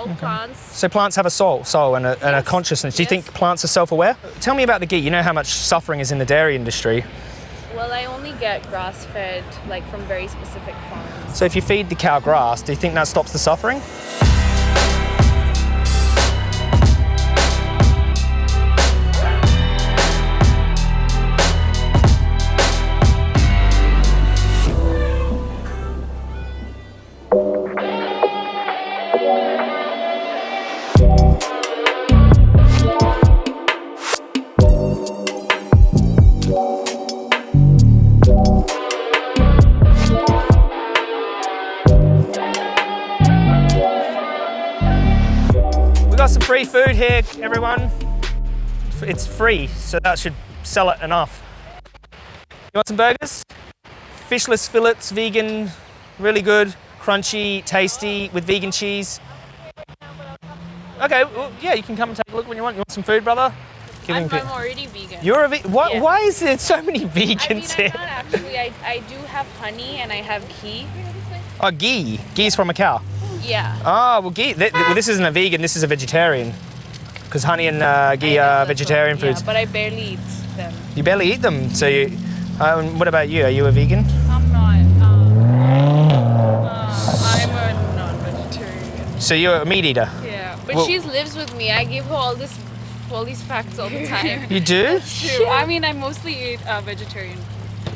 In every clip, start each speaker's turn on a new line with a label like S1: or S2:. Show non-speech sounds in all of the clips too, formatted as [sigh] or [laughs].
S1: All plants.
S2: So plants have a soul, soul and a, and a consciousness. Do you
S1: Yes.
S2: think plants are self-aware? Tell me about the ghee. You know how much suffering is in the dairy industry.
S1: Well, I only get grass fed, like from very specific farms.
S2: So if you feed the cow grass, do you think that stops the suffering? Here, everyone. It's free, so that should sell it enough. You want some burgers? Fishless fillets, vegan, really good, crunchy, tasty, with vegan cheese. Okay, well, yeah, you can come and take a look when you want. You want some food, brother?
S1: I'm, I'm already vegan.
S2: You're a ve- what,
S1: Yeah.
S2: Why is there so many
S1: I mean,
S2: vegans
S1: I'm
S2: here?
S1: not actually. I, I do have honey and I have ghee.
S2: Oh, ghee. Ghee's from a cow.
S1: Yeah.
S2: Oh, well, ghee. Th- well, this isn't a vegan. This is a vegetarian. Because honey and uh, ghee are
S1: that's
S2: vegetarian
S1: what- yeah,
S2: foods.
S1: but I barely eat them.
S2: You barely eat them. So, you, um, what about you? Are you a vegan?
S1: I'm not. Um, uh, I'm a non-vegetarian.
S2: So you're a meat eater.
S1: Yeah. But
S2: Well-
S1: she lives with me. I give her all this, all these facts all the time. [laughs]
S2: You do?
S1: True. I mean, I mostly eat uh, vegetarian.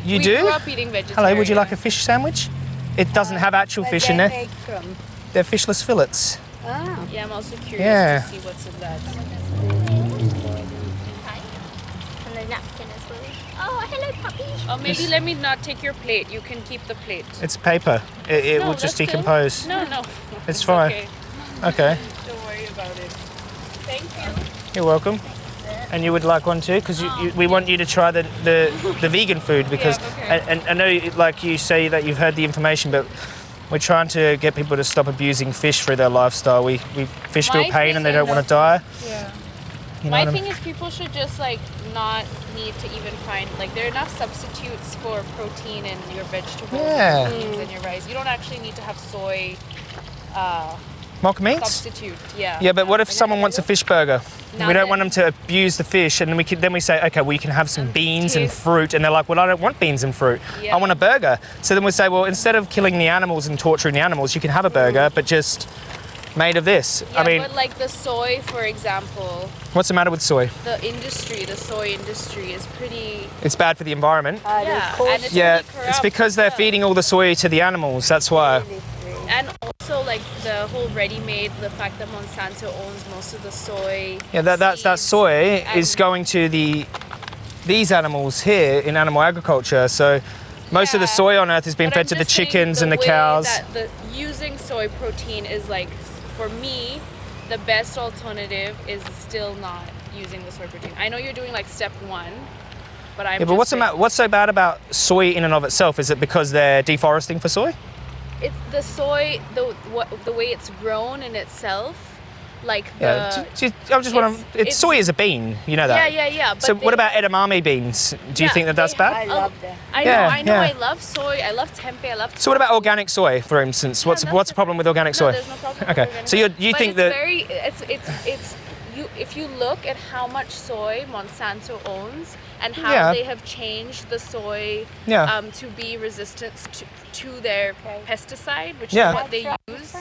S2: You
S1: we
S2: do?
S1: grew up eating vegetarian.
S2: Hello, would you like a fish sandwich? It doesn't have actual fish in there. They're fishless fillets.
S3: Ah,
S1: Yeah, I'm also curious
S2: Yeah.
S1: to see what's in that.
S4: And a napkin as well. Oh, hello, puppy.
S1: Oh, maybe let me not take your plate. You can keep the plate.
S2: It's paper. It, it
S1: No,
S2: will just
S1: that's good.
S2: decompose.
S1: No, no.
S2: It's fine.
S1: Okay.
S2: Okay,
S1: Don't worry about it. Thank you.
S2: you're welcome. And you would like one too, because you, you, we want you to try the, the, the vegan food because,
S1: okay.
S2: and, and I know, like you say that you've heard the information, but we're trying to get people to stop abusing fish for their lifestyle. We, we fish feel pain and they don't want to die.
S1: Yeah.
S2: You know
S1: My
S2: what I mean?
S1: thing is, people should just like not need to even find like there are enough substitutes for protein in your vegetables,
S2: Yeah.
S1: and your beans, and your rice. You don't actually need to have soy uh,
S2: Mock meats?
S1: substitute. Yeah.
S2: Yeah, but what if someone wants a fish burger? We don't want them to abuse the fish, and then we can, then we say, okay, well you can have some oh, beans and fruit, and they're like, well I don't want beans and fruit.
S1: Yeah.
S2: I want a burger. So then we say, well instead of killing the animals and torturing the animals, you can have a burger, mm. but just made of this.
S1: Yeah,
S2: I mean,
S1: but like the soy, for example,
S2: what's the matter with soy?
S1: the industry, the soy industry is pretty.
S2: It's bad for the environment.
S3: are
S1: Yeah, and it's
S2: Yeah,
S1: really
S2: it's because they're feeding all the soy to the animals. That's why.
S1: Like the whole ready-made, the fact that Monsanto owns most of the soy.
S2: Yeah, that, that's that soy is going to the these animals here in animal agriculture. So most of the soy on Earth is being fed to the chickens and the cows.
S1: That the, using soy protein is like, for me, the best alternative is still not using the soy protein. I know you're doing like step one, but I'm.
S2: Yeah, but what's the what's so bad about soy in and of itself? Is it because they're deforesting for soy?
S1: It's the soy, the what, the way it's grown in itself, like the.
S2: Yeah, j- j- I just want
S1: it's-
S2: It's,
S1: it's-
S2: soy is a bean, you know
S1: yeah,
S2: that.
S1: yeah, yeah. But
S2: So
S1: they-
S2: what about edamame beans? Do you
S1: Yeah,
S2: think that that's
S1: they-
S2: bad?
S3: I um, love them.
S1: I know,
S2: Yeah,
S1: I know.
S2: yeah.
S1: I love soy. I love tempeh. I love.
S2: So what about organic soy, for instance? What's
S1: that's
S2: what's the problem with organic
S1: No,
S2: soy?
S1: there's no problem with
S2: Okay,
S1: organic
S2: so you
S1: soy.
S2: you
S1: But
S2: think
S1: it's
S2: that
S1: very it's it's it's you if you look at how much soy Monsanto owns and how
S2: Yeah.
S1: they have changed the soy
S2: Yeah.
S1: um, to be resistant to, to their pesticide, which
S2: Yeah.
S1: is what they use.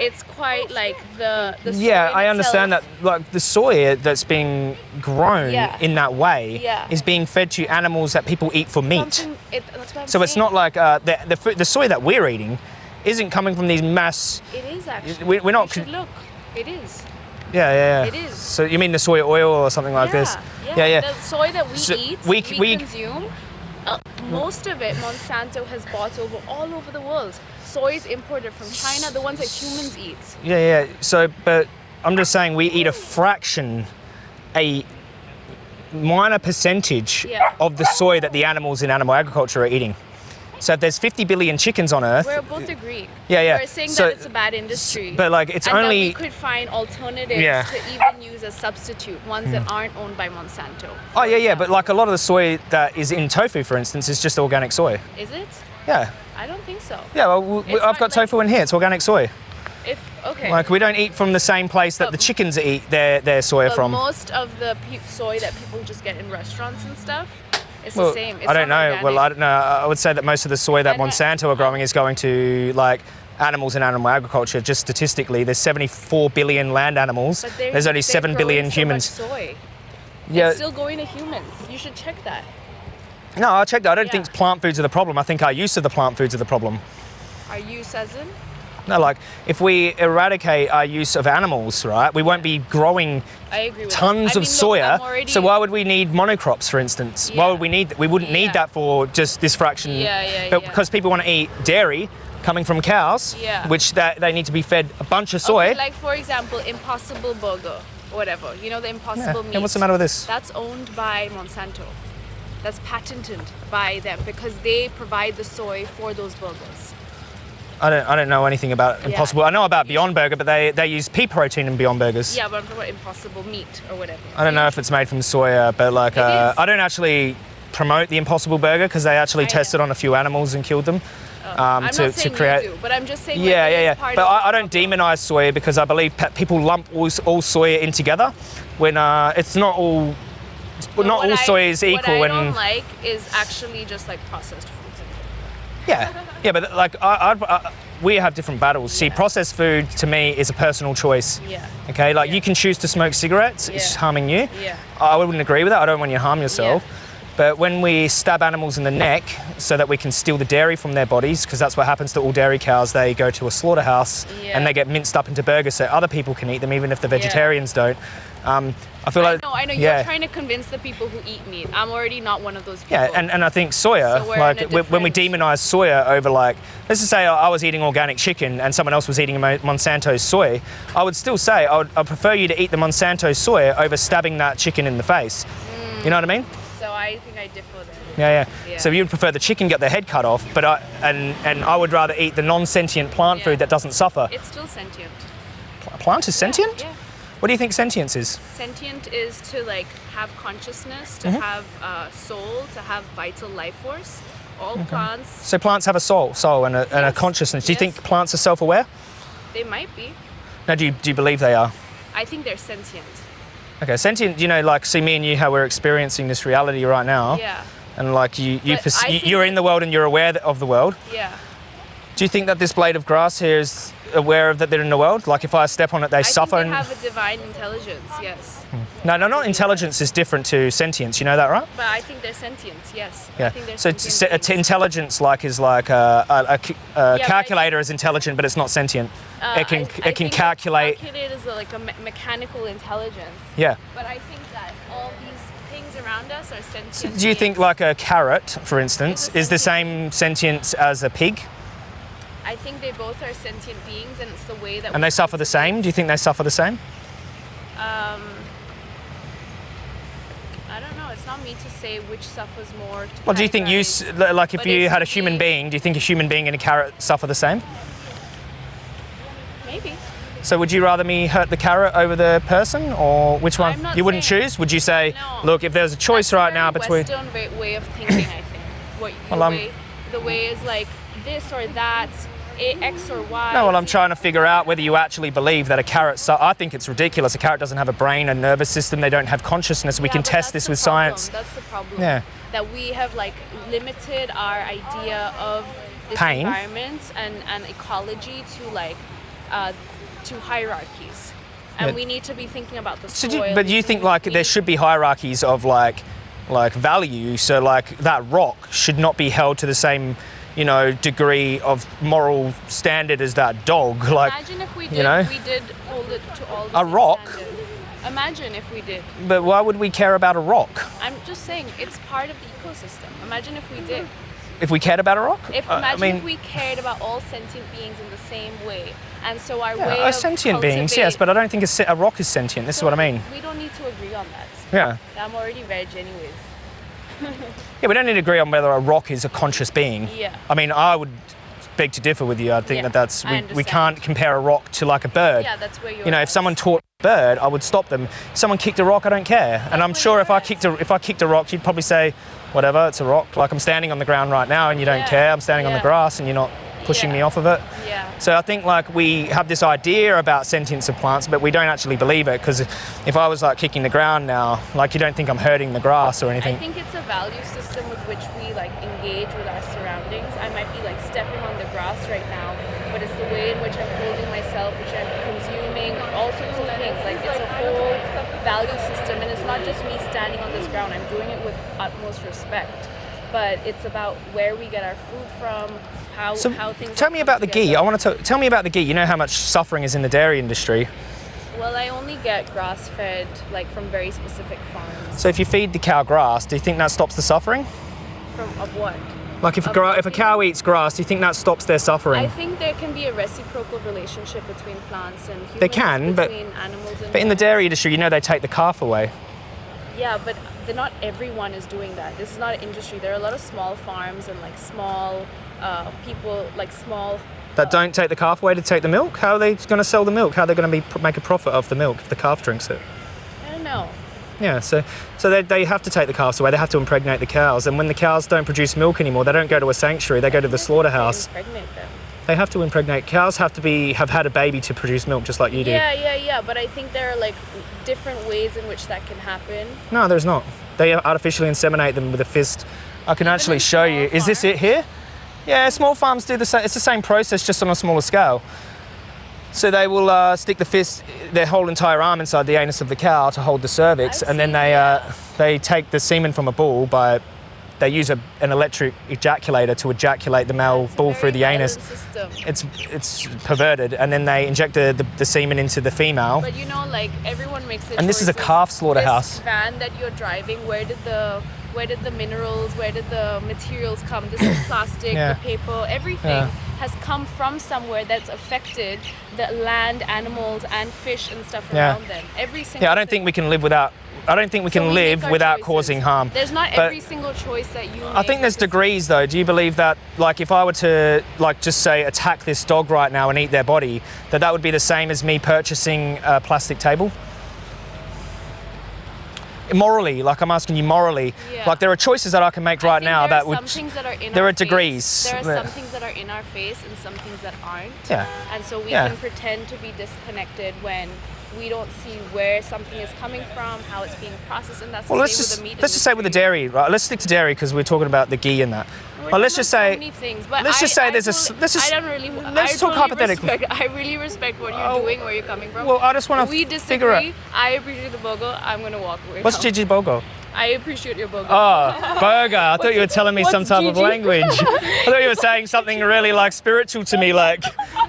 S1: It's quite like the the soy
S2: yeah, I understand that. Like the soy that's being grown
S1: Yeah.
S2: in that way
S1: Yeah.
S2: is being fed to animals that people eat for meat.
S1: it- that's what I'm
S2: So it's not like uh, the, the fu- the soy that we're eating isn't coming from these mass.
S1: It is actually.
S2: we- we're not
S1: You should look. It is.
S2: Yeah, yeah, yeah.
S1: It is.
S2: So you mean the soy oil or something like
S1: yeah,
S2: this?
S1: Yeah,
S2: Yeah, yeah.
S1: The soy that we
S2: So
S1: eat,
S2: we
S1: we,
S2: we-
S1: consume, uh, most of it Monsanto has bought over all over the world. Soy is imported from China, the ones that humans eat.
S2: Yeah, yeah. So, but I'm just saying we eat a fraction, a minor percentage
S1: Yeah.
S2: of the soy that the animals in animal agriculture are eating. So if there's 50 billion chickens on Earth,
S1: We're both agreed.
S2: Yeah, yeah.
S1: We're saying
S2: So-
S1: that it's a bad industry.
S2: but like it's
S1: and that
S2: only
S1: we could find alternatives
S2: Yeah.
S1: to even use as substitute, ones that hmm. aren't owned by Monsanto.
S2: oh yeah, yeah. But like a lot of the soy that is in tofu, for instance, is just organic soy.
S1: Is it?
S2: Yeah,
S1: I don't think so.
S2: yeah. Well, we, I've got
S1: like-
S2: tofu in here. It's organic soy.
S1: If okay.
S2: Like we don't eat from the same place that
S1: But-
S2: the chickens eat their, their
S1: but
S2: from.
S1: most of the soy that people just get in restaurants and stuff, it's
S2: Well,
S1: the same. It's
S2: I don't know.
S1: not
S2: Well, I don't know. I would say that most of the soy that
S1: And
S2: Monsanto are growing is uh, going to like animals and animal agriculture. Just statistically, there's 74 billion land animals.
S1: But
S2: There's only
S1: they're
S2: 7
S1: so much
S2: humans.
S1: soy.
S2: Yeah.
S1: It's still going to humans. You should check that.
S2: No, I checked. I don't
S1: Yeah.
S2: think plant foods are the problem. I think our use of the plant foods are the problem.
S1: Are you Sezin?
S2: No, like if we eradicate our use of animals, right, we won't be growing
S1: I agree with
S2: tons of
S1: mean,
S2: soya.
S1: Already,
S2: So why would we need monocrops, for instance? Why would we need? We wouldn't need
S1: Yeah.
S2: that for just this fraction.
S1: Yeah, yeah,
S2: But
S1: yeah.
S2: because people want to eat dairy coming from cows,
S1: Yeah.
S2: which that they need to be fed a bunch of soy.
S1: Okay, like for example, Impossible Burger, whatever. You know the
S2: yeah.
S1: Impossible meat.
S2: yeah, what's the matter with this?
S1: That's owned by Monsanto. That's patented by them because they provide the soy for those burgers.
S2: I don't. I don't know anything about
S1: Yeah.
S2: Impossible. I know about Beyond Burger, but they they use pea protein in Beyond Burgers.
S1: Yeah, but I'm talking about Impossible meat or whatever.
S2: I don't know if it's made from soya, but like uh. I don't actually promote the Impossible Burger because they actually
S1: I
S2: tested
S1: know.
S2: on a few animals and killed them. um,
S1: I'm
S2: to,
S1: not saying
S2: to create.
S1: do, but I'm just saying.
S2: Yeah,
S1: like,
S2: yeah, yeah. But I, I don't demonize soya because I believe pe- people lump all, all soya in together when uh, it's not all.
S1: But
S2: not all
S1: I-
S2: soy is equal,
S1: What I don't like is actually just like processed.
S2: Yeah, yeah. But like, I, I'd, I, we have different battles. See,
S1: Yeah.
S2: processed food to me is a personal choice.
S1: Yeah.
S2: Okay, like
S1: Yeah.
S2: you can choose to smoke cigarettes. It's
S1: Yeah.
S2: harming you.
S1: Yeah.
S2: I wouldn't agree with that. I don't want you to harm yourself.
S1: Yeah.
S2: But when we stab animals in the neck so that we can steal the dairy from their bodies, because that's what happens to all dairy cows, they go to a slaughterhouse
S1: Yeah.
S2: and they get minced up into burgers so other people can eat them, even if the
S1: Yeah.
S2: vegetarians don't. Um, I feel
S1: I
S2: like
S1: No, I know.
S2: yeah,
S1: You're trying to convince the people who eat meat. I'm already not one of those people.
S2: yeah, and, and I think soya,
S1: So
S2: like
S1: a
S2: when- we demonize soya over like, let's just say I was eating organic chicken and someone else was eating Mo- Monsanto soy, I would still say I would I prefer you to eat the Monsanto soya over stabbing that chicken in the face. You know what I mean?
S1: I think I differ there.
S2: Yeah, yeah,
S1: Yeah.
S2: So you'd prefer the chicken get their head cut off, but I and and I would rather eat the non-sentient plant
S1: Yeah.
S2: food that doesn't suffer.
S1: It's still sentient.
S2: A plant is sentient.
S1: Yeah.
S2: What do you think sentience is?
S1: Sentient is to like have consciousness, to mm-hmm. have a soul, to have vital life force. All plants,
S2: So plants have a soul, soul and a, and a consciousness. Do you
S1: Yes.
S2: think plants are self-aware?
S1: they might be.
S2: No, do you, do you believe they are?
S1: I think they're sentient.
S2: Okay, sentient. You know, like see me and you, how we're experiencing this reality right now,
S1: Yeah.
S2: and like you, you,
S1: But
S2: you
S1: think
S2: you're in the world and you're aware of the world.
S1: Yeah.
S2: Do you think that this blade of grass here is aware of that they're in the world? Like if I step on it, they
S1: I
S2: suffer.
S1: think they have a divine intelligence, yes. Hmm.
S2: No, no, not intelligence is different to sentience. You know that, right?
S1: But I think they're sentient, yes. I
S2: Yeah.
S1: think they're
S2: So
S1: sentient
S2: se- t- intelligence, like, is like a
S1: but I
S2: calculator is intelligent, but it's not sentient.
S1: Uh,
S2: it can
S1: I-
S2: it can calculate.
S1: Calculate is like a me- mechanical intelligence.
S2: Yeah.
S1: But I think that all these things around us are sentient.
S2: Do you think like a carrot, for instance, is the same sentience as a pig,
S1: I think they both are sentient beings, and it's the way that.
S2: and they suffer the same? Do you think they suffer the same?
S1: Um, I don't know. It's not me to say which suffers more.
S2: Well, do you think you, like, if
S1: But
S2: you had a human
S1: the-
S2: being, do you think a human being and a carrot suffer the same?
S1: Maybe.
S2: So would you rather me hurt the carrot over the person, or which one? You wouldn't choose? Would you say,
S1: No.
S2: look, if there's a choice
S1: That's
S2: right now between?
S1: Western way, way of thinking, I think. What the
S2: Well, I'm-
S1: way, the way is like this or that, X or Y.
S2: No, well, I'm trying to figure out whether you actually believe that a carrot. Su- I think it's ridiculous. A carrot doesn't have a brain, a nervous system. They don't have consciousness. We
S1: Yeah,
S2: can test this with
S1: problem.
S2: science.
S1: That's the problem.
S2: Yeah.
S1: That we have like limited our idea of this
S2: Pain.
S1: environment and, and ecology to like uh, to hierarchies. And we need to be thinking about the
S2: So
S1: soil.
S2: do you, but you think like there should be hierarchies of like like value? So like that rock should not be held to the same, you know, degree of moral standard as that dog. [laughs] Like,
S1: Imagine if we did,
S2: you know?
S1: we did hold it to all the
S2: A rock?
S1: Imagine if we did.
S2: but why would we care about a rock?
S1: I'm just saying it's part of the ecosystem. Imagine if we did.
S2: If we cared about a rock?
S1: If
S2: Uh,
S1: imagine
S2: I mean,
S1: if we cared about all sentient beings in the same way, and so our
S2: yeah,
S1: way
S2: are sentient beings, yes, but I don't think a, a rock is sentient. This is what I mean.
S1: We don't need to agree on that.
S2: Yeah.
S1: I'm already veg anyways.
S2: Yeah, we don't need to agree on whether a rock is a conscious being.
S1: Yeah.
S2: I mean, I would beg to differ with you. I think
S1: Yeah,
S2: that that's we, we can't compare a rock to like a bird.
S1: Yeah, that's where you're.
S2: You know, if someone taught a bird, I would stop them. If someone kicked a rock, I don't care. And I'm
S1: oh,
S2: sure if I kicked a if I kicked a rock, you'd probably say, whatever, it's a rock. Like I'm standing on the ground right now and you don't
S1: Yeah,
S2: care. I'm standing on the grass and you're not pushing me off of it.
S1: Yeah.
S2: So I think like we have this idea about sentience of plants, but we don't actually believe it because if I was like kicking the ground now, like you don't think I'm hurting the grass or anything.
S1: I think it's a value system with which we like engage with our surroundings. I might be like stepping on the grass right now, but it's the way in which I'm holding myself, which I'm consuming, all sorts of things. Like it's a whole value system, and it's not just me standing on this ground. I'm doing it with utmost respect. But it's about where we get our food from, how
S2: So
S1: how things.
S2: tell me about the ghee. I want to tell me about the ghee. You know how much suffering is in the dairy industry.
S1: Well, I only get grass fed, like from very specific farms.
S2: So if you feed the cow grass, do you think that stops the suffering?
S1: From of what?
S2: Like if a,
S1: Of
S2: gra-
S1: the
S2: if a cow eats grass, do you think that stops their suffering?
S1: I think there can be a reciprocal relationship between plants and humans.
S2: They can, but-
S1: animals and
S2: but in the dairy industry, you know they take the calf away.
S1: Yeah, but not everyone is doing that. This is not an industry. There are a lot of small farms and like small uh, people, like small.
S2: That don't take the calf away to take the milk. How are they going to sell the milk? How are they going to be make a profit off the milk if the calf drinks it?
S1: I don't know.
S2: Yeah, so so they, they have to take the calves away. They have to impregnate the cows, and when the cows don't produce milk anymore, they don't go to a sanctuary. They go to the slaughterhouse.
S1: Impregnate them.
S2: They have to impregnate. Cows have to be have had a baby to produce milk, just like you do.
S1: Yeah, yeah, yeah. But I think there are like different ways in which that can happen.
S2: No, there's not. They artificially inseminate them with a fist. I can actually
S1: in
S2: show you. Is this it here? Yeah, small farms do the same. It's the same process, just on a smaller scale. So they will uh, stick the fist, their whole entire arm inside the anus of the cow to hold the cervix,
S1: I've
S2: and then they uh, they take the semen from a bull by they use a, an electric ejaculator to ejaculate the male
S1: It's
S2: bull through the anus.
S1: System.
S2: It's it's perverted, and then they inject the, the, the semen into the female.
S1: But you know, like everyone makes the
S2: And this is a calf slaughterhouse.
S1: This van that you're driving, where did the where did the minerals, where did the materials come? This is [coughs] plastic,
S2: Yeah.
S1: the paper, everything
S2: Yeah.
S1: has come from somewhere that's affected the land, animals, and fish and stuff
S2: Yeah.
S1: around them. Every single.
S2: Yeah, I don't
S1: thing.
S2: think we can live without. I don't think we
S1: So
S2: can
S1: we
S2: live without
S1: choices.
S2: causing harm.
S1: There's not
S2: But-
S1: every single choice that you.
S2: I think there's degrees though. Do you believe that, like, if I were to, like, just say attack this dog right now and eat their body, that that would be the same as me purchasing a plastic table? Morally, like I'm asking you morally,
S1: Yeah.
S2: like there are choices that I can make right now that would.
S1: things that are in
S2: there are degrees.
S1: There are some things that are in our face and some things that aren't.
S2: Yeah.
S1: And so we
S2: Yeah.
S1: can pretend to be disconnected when we don't see where something is coming from, how it's being processed, and that's
S2: Well, let's just
S1: the meat
S2: let's just say with the dairy, right? Let's stick to dairy because we're talking about the ghee and that.
S1: We're
S2: But let's just
S1: about so
S2: say,
S1: things,
S2: let's
S1: I-
S2: just say
S1: I
S2: there's a
S1: totally-
S2: let's just-
S1: I don't really.
S2: let's
S1: I
S2: talk
S1: totally
S2: hypothetically.
S1: Respect, I really respect what you're
S2: Oh.
S1: doing, where you're coming from.
S2: well, I just want to
S1: we
S2: figure out
S1: disagree. I appreciate the bogo. I'm gonna walk away.
S2: what's
S1: now.
S2: Gigi Bogo.
S1: I appreciate your bogo.
S2: Oh, ah, burger. I thought you were telling me some type of language. I thought you were saying something really like spiritual to me, like,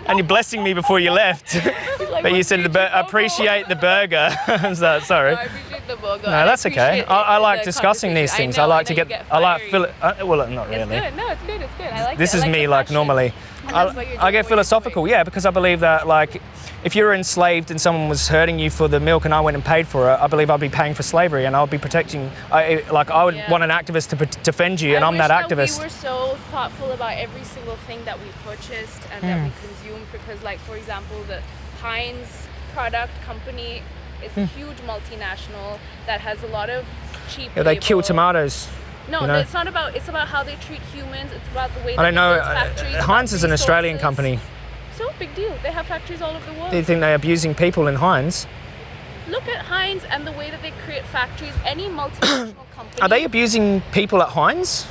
S2: and you're blessing me before you left. [laughs]
S1: Like,
S2: but you said the bur- appreciate the burger. [laughs] so, sorry.
S1: Appreciate the bogo.
S2: No, that's okay. I, I like discussing these things. I like to get, I like
S1: feel.
S2: Uh, well, not
S1: It's
S2: really.
S1: good. No, it's good. It's good. I like
S2: This
S1: it. I
S2: is
S1: like
S2: me, like normally. I, I get philosophical, yeah, because I believe that like if you were enslaved and someone was hurting you for the milk and I went and paid for it, I believe I'd be paying for slavery and I would be protecting. I, like I would
S1: Yeah.
S2: want an activist to defend you, and
S1: I
S2: I'm that activist.
S1: we were so thoughtful about every single thing that we purchased and that
S2: Hmm.
S1: we consumed because, like, for example, the Heinz product company is a huge multinational that has a lot of cheap.
S2: Hmm. yeah, they kill tomatoes.
S1: No,
S2: you know?
S1: it's not about. It's about how they treat humans. It's about the way.
S2: I don't know. Uh,
S1: factories, about
S2: Heinz is an Australian company.
S1: So big deal. They have factories all over the world.
S2: Do you think they're abusing people in Heinz?
S1: Look at Heinz and the way that they create factories. Any [coughs] multinational company.
S2: Are they abusing people at Heinz?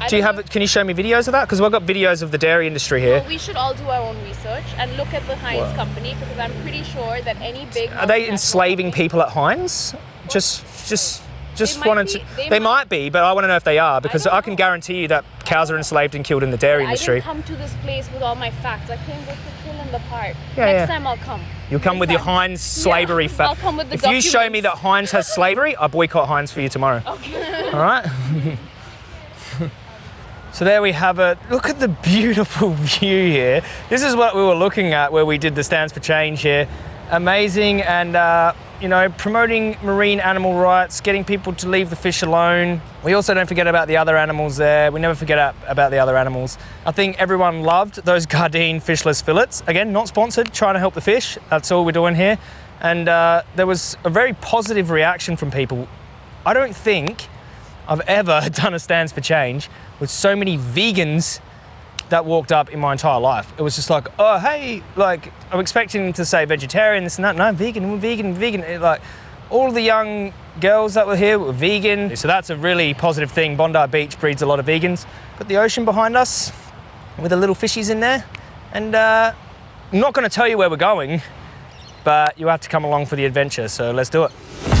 S1: I
S2: Do you have?
S1: know-
S2: Can you show me videos of that? Because we've got videos of the dairy industry here.
S1: Well, we should all do our own research and look at the Heinz company because I'm pretty sure that any big.
S2: Are they enslaving people at Heinz? Just, just, just wanted
S1: be-
S2: to.
S1: they
S2: They,
S1: might-
S2: might be, but I want to know if they are because
S1: don't
S2: I, can
S1: know.
S2: guarantee you that cows are enslaved and killed in the dairy
S1: I
S2: industry.
S1: didn't come to this place with all my facts. I came with the chill in the park.
S2: Yeah,
S1: Next
S2: yeah.
S1: time I'll come.
S2: You'll come
S1: Next
S2: with your. Heinz slavery
S1: facts
S2: I'll
S1: come with the
S2: If you show me that. Heinz has slavery, I boycott Heinz for you tomorrow.
S1: Okay.
S2: All right. [laughs] so there we have it. Look at the beautiful [laughs] view here. This is what we were looking at where we did the Stands for Change here. Amazing and uh, you know promoting marine animal rights, getting people to leave the fish alone. We also don't forget about the other animals there. We never forget about the other animals. I think everyone loved those [laughs] Gardein fishless fillets. Again, not sponsored. Trying to help the fish. That's all we're doing here. And uh, there was a very positive reaction from people. I don't think I've ever [laughs] done a Stands for Change with so many vegans that walked up in my entire life. It was just like, oh, hey, like, I'm expecting to say vegetarian, this and that. No, vegan, we're vegan, vegan. It, like, all the young girls that were here were vegan. So that's a really positive thing. Bondi Beach breeds a lot of vegans. Got the ocean behind us with the little fishies in there. And uh, I'm not going to tell you where we're going, but you have to come along for the adventure. So let's do it.